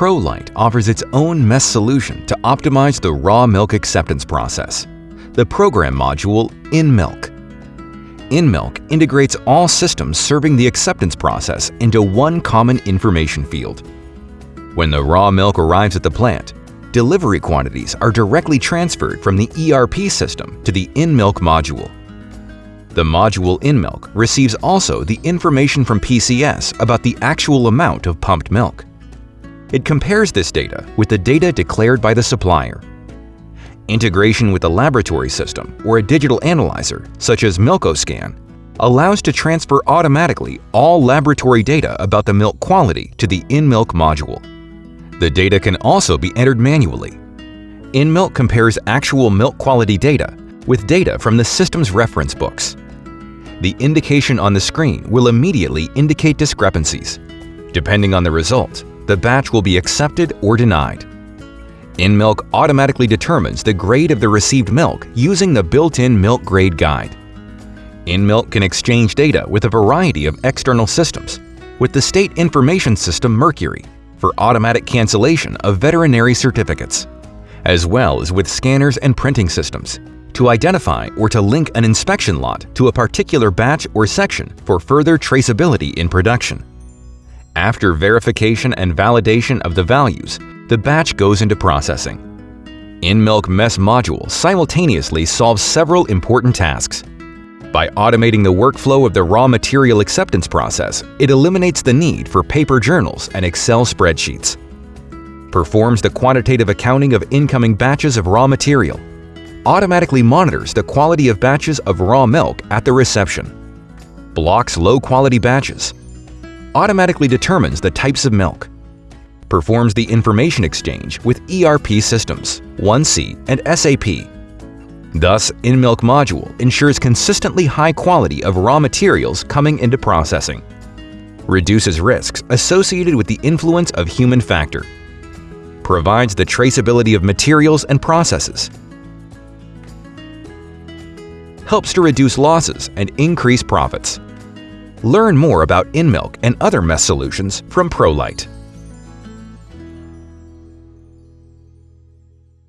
ProLite offers its own MES solution to optimize the raw milk acceptance process, the program module InMilk. InMilk integrates all systems serving the acceptance process into one common information field. When the raw milk arrives at the plant, delivery quantities are directly transferred from the ERP system to the InMilk module. The module InMilk receives also the information from PCS about the actual amount of pumped milk. It compares this data with the data declared by the supplier. Integration with a laboratory system or a digital analyzer, such as MilkoScan, allows to transfer automatically all laboratory data about the milk quality to the InMilk module. The data can also be entered manually. InMilk compares actual milk quality data with data from the system's reference books. The indication on the screen will immediately indicate discrepancies. Depending on the result, the batch will be accepted or denied. InMilk automatically determines the grade of the received milk using the built-in milk grade guide. InMilk can exchange data with a variety of external systems, with the state information system Mercury for automatic cancellation of veterinary certificates, as well as with scanners and printing systems to identify or to link an inspection lot to a particular batch or section for further traceability in production. After verification and validation of the values, the batch goes into processing. InMilk MES module simultaneously solves several important tasks. By automating the workflow of the raw material acceptance process, it eliminates the need for paper journals and Excel spreadsheets. Performs the quantitative accounting of incoming batches of raw material. Automatically monitors the quality of batches of raw milk at the reception. Blocks low-quality batches automatically determines the types of milk, performs the information exchange with ERP systems, 1C and SAP. Thus, InMilk module ensures consistently high quality of raw materials coming into processing, reduces risks associated with the influence of human factor, provides the traceability of materials and processes, helps to reduce losses and increase profits. Learn more about InMilk and other MES solutions from ProLite.